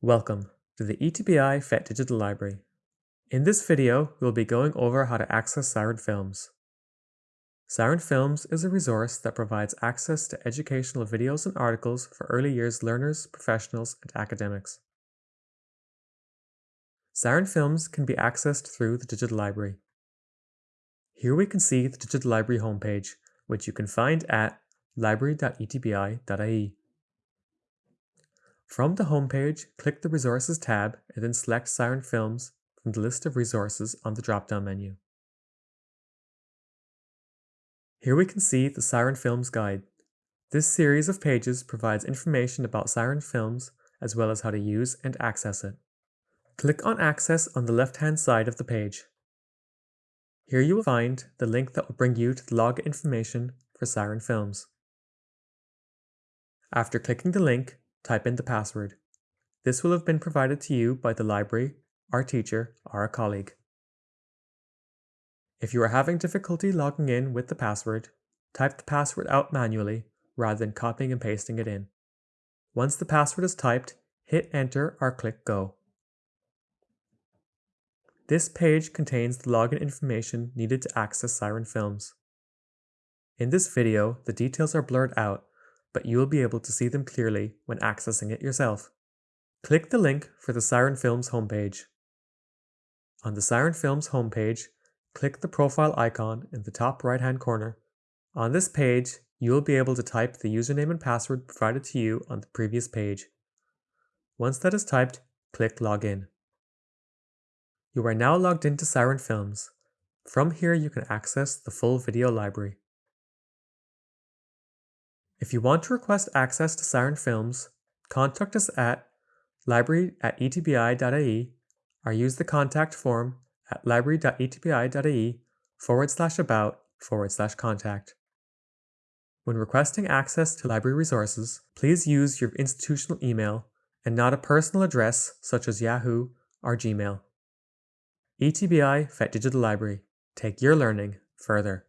Welcome to the ETBI FET Digital Library. In this video, we'll be going over how to access Siren Films. Siren Films is a resource that provides access to educational videos and articles for early years learners, professionals, and academics. Siren Films can be accessed through the Digital Library. Here we can see the Digital Library homepage, which you can find at library.etbi.ie. From the homepage, click the Resources tab and then select Siren Films from the list of resources on the drop-down menu. Here we can see the Siren Films Guide. This series of pages provides information about Siren Films as well as how to use and access it. Click on Access on the left-hand side of the page. Here you will find the link that will bring you to the log information for Siren Films. After clicking the link, type in the password. This will have been provided to you by the library, our teacher, or a colleague. If you are having difficulty logging in with the password, type the password out manually rather than copying and pasting it in. Once the password is typed, hit enter or click go. This page contains the login information needed to access Siren Films. In this video, the details are blurred out but you will be able to see them clearly when accessing it yourself. Click the link for the Siren Films homepage. On the Siren Films homepage, click the profile icon in the top right hand corner. On this page, you will be able to type the username and password provided to you on the previous page. Once that is typed, click Login. You are now logged into Siren Films. From here you can access the full video library. If you want to request access to Siren Films, contact us at library at etbi.ie or use the contact form at library.etbi.ie forward slash about forward slash contact. When requesting access to library resources, please use your institutional email and not a personal address such as Yahoo or Gmail. ETBI FET Digital Library. Take your learning further.